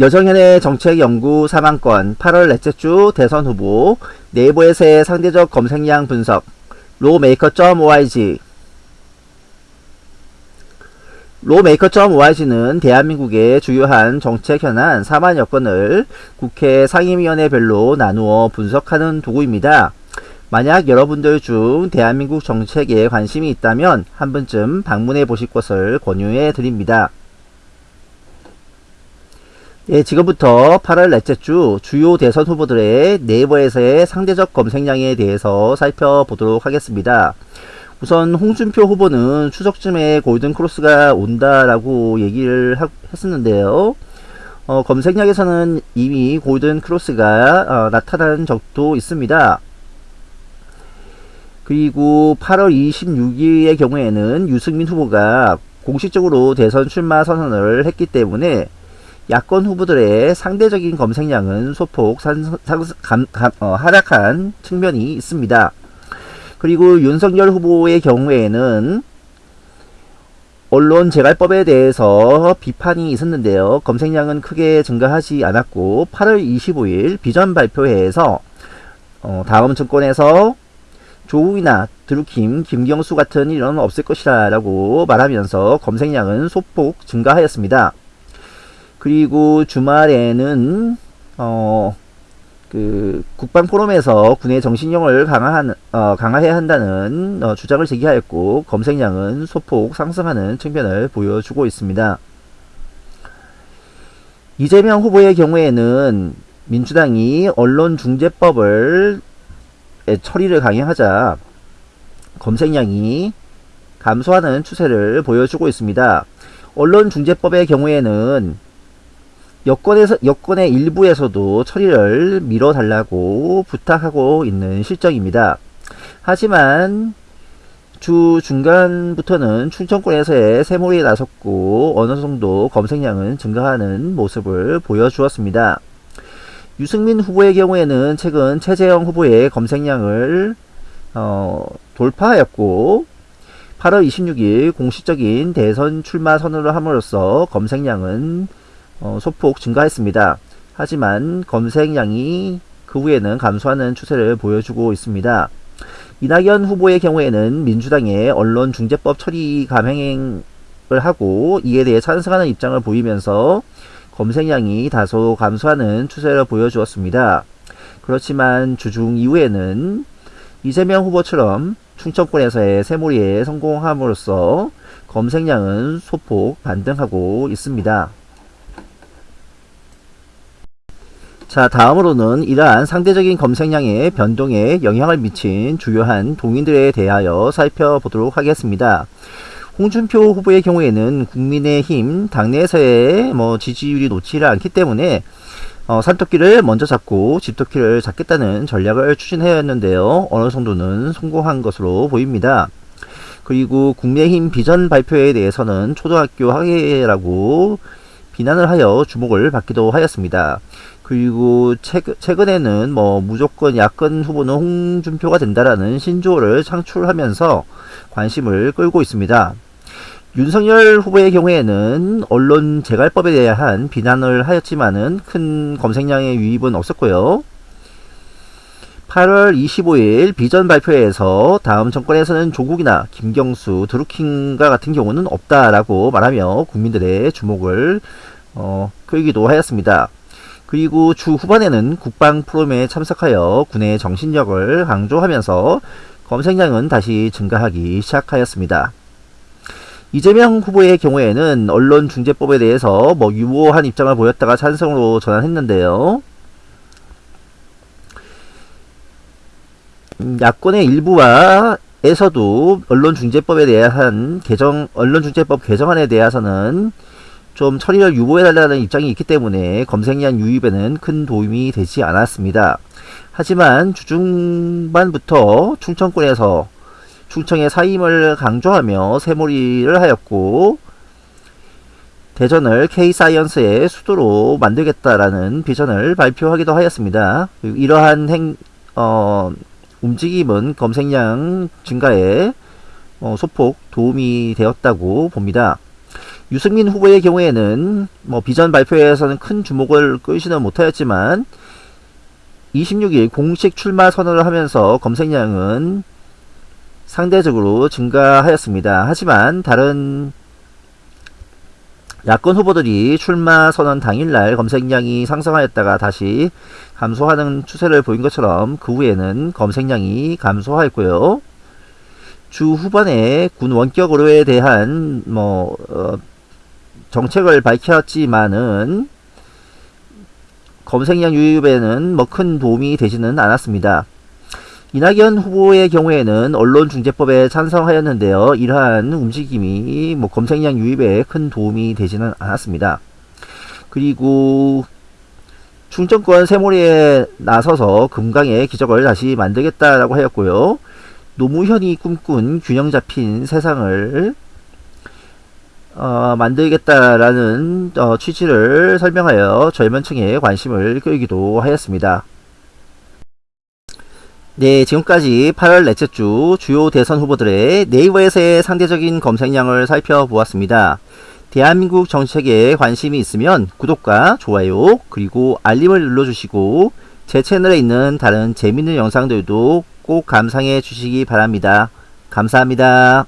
여정현의 정책연구 3만건 8월 넷째 주 대선 후보 네이버에서의 상대적 검색량 분석 로메이커.org 로메이커.org는 대한민국의 주요한 정책 현안 4만 여건을 국회 상임위원회별로 나누어 분석하는 도구입니다. 만약 여러분들 중 대한민국 정책에 관심이 있다면 한 번쯤 방문해 보실 것을 권유해 드립니다. 예, 지금부터 8월 넷째 주 주요 대선 후보들의 네이버에서의 상대적 검색량에 대해서 살펴보도록 하겠습니다. 우선 홍준표 후보는 추석쯤에 골든크로스가 온다라고 얘기를 하, 했었는데요. 어, 검색량에서는 이미 골든크로스가 어, 나타난 적도 있습니다. 그리고 8월 26일의 경우에는 유승민 후보가 공식적으로 대선 출마 선언을 했기 때문에 야권 후보들의 상대적인 검색량은 소폭 산, 상, 감, 감, 어, 하락한 측면이 있습니다. 그리고 윤석열 후보의 경우에는 언론 재갈법에 대해서 비판이 있었는데요. 검색량은 크게 증가하지 않았고 8월 25일 비전 발표회에서 어, 다음 정권에서 조국이나 드루킴, 김경수 같은 일은 없을 것이라 라고 말하면서 검색량은 소폭 증가하였습니다. 그리고 주말에는 어, 그 국방 포럼에서 군의 정신력을 강화한, 어, 강화해야 한다는 어, 주장을 제기하였고 검색량은 소폭 상승하는 측면을 보여주고 있습니다. 이재명 후보의 경우에는 민주당이 언론중재법을 처리를 강행하자 검색량이 감소하는 추세를 보여주고 있습니다. 언론중재법의 경우에는 여권에서 여권의 일부에서도 처리를 미뤄달라고 부탁하고 있는 실정입니다. 하지만 주 중간부터는 충청권에서의 세몰이 나섰고 어느 정도 검색량은 증가하는 모습을 보여주었습니다. 유승민 후보의 경우에는 최근 최재형 후보의 검색량을 어, 돌파하였고 8월 26일 공식적인 대선 출마 선언을 함으로써 검색량은 어, 소폭 증가했습니다. 하지만 검색량이 그 후에는 감소하는 추세를 보여주고 있습니다. 이낙연 후보의 경우에는 민주당의 언론중재법 처리 감행을 하고 이에 대해 찬성하는 입장을 보이면서 검색량이 다소 감소하는 추세를 보여주었습니다. 그렇지만 주중 이후에는 이재명 후보처럼 충청권에서의 새몰이에 성공함으로써 검색량은 소폭 반등하고 있습니다. 자 다음으로는 이러한 상대적인 검색량의 변동에 영향을 미친 주요한 동인들에 대하여 살펴보도록 하겠습니다. 홍준표 후보의 경우에는 국민의힘 당내에서의 뭐 지지율이 놓지를 않기 때문에 어, 산토끼를 먼저 잡고 집토끼를 잡겠다는 전략을 추진하였는데요. 어느 정도는 성공한 것으로 보입니다. 그리고 국민의힘 비전 발표에 대해서는 초등학교 학예라고 비난을 하여 주목을 받기도 하였습니다. 그리고 최근, 에는 뭐 무조건 야권 후보는 홍준표가 된다라는 신조어를 창출하면서 관심을 끌고 있습니다. 윤석열 후보의 경우에는 언론 재갈법에 대한 비난을 하였지만은 큰 검색량의 유입은 없었고요. 8월 25일 비전 발표에서 다음 정권에서는 조국이나 김경수, 드루킹과 같은 경우는 없다라고 말하며 국민들의 주목을 어, 끌기도 하였습니다. 그리고 주 후반에는 국방 프롬에 참석하여 군의 정신력을 강조하면서 검색량은 다시 증가하기 시작하였습니다. 이재명 후보의 경우에는 언론중재법에 대해서 뭐 유보한 입장을 보였다가 찬성으로 전환했는데요. 음, 야권의 일부와 에서도 언론중재법에 대한 개정, 언론중재법 개정안에 대해서는 좀 처리를 유보해달라는 입장이 있기 때문에 검색량 유입에는 큰 도움이 되지 않았습니다. 하지만 주중반부터 충청권에서 충청의 사임을 강조하며 새몰이를 하였고 대전을 K사이언스의 수도로 만들겠다라는 비전을 발표하기도 하였습니다. 이러한 행, 어, 움직임은 검색량 증가에 어, 소폭 도움이 되었다고 봅니다. 유승민 후보의 경우에는 뭐 비전 발표에서는 큰 주목을 끌지는 못하였지만 26일 공식 출마 선언을 하면서 검색량은 상대적으로 증가하였습니다. 하지만 다른 야권 후보들이 출마 선언 당일날 검색량이 상승하였다가 다시 감소하는 추세를 보인 것처럼 그 후에는 검색량이 감소하였고요. 주 후반에 군 원격으로에 대한 뭐 어, 정책을 밝혔지만은 검색량 유입에는 뭐 큰 도움이 되지는 않았습니다. 이낙연 후보의 경우에는 언론중재법에 찬성하였는데요. 이러한 움직임이 뭐 검색량 유입에 큰 도움이 되지는 않았습니다. 그리고 충청권 세모리에 나서서 금강의 기적을 다시 만들겠다라고 하였고요. 노무현이 꿈꾼 균형 잡힌 세상을 어, 만들겠다라는 어, 취지를 설명하여 젊은 층의 관심을 끌기도 하였습니다. 네, 지금까지 8월 넷째 주 주요 대선 후보들의 네이버에서의 상대적인 검색량을 살펴보았습니다. 대한민국 정책에 관심이 있으면 구독과 좋아요 그리고 알림을 눌러주시고 제 채널에 있는 다른 재밌는 영상들도 꼭 감상해 주시기 바랍니다. 감사합니다.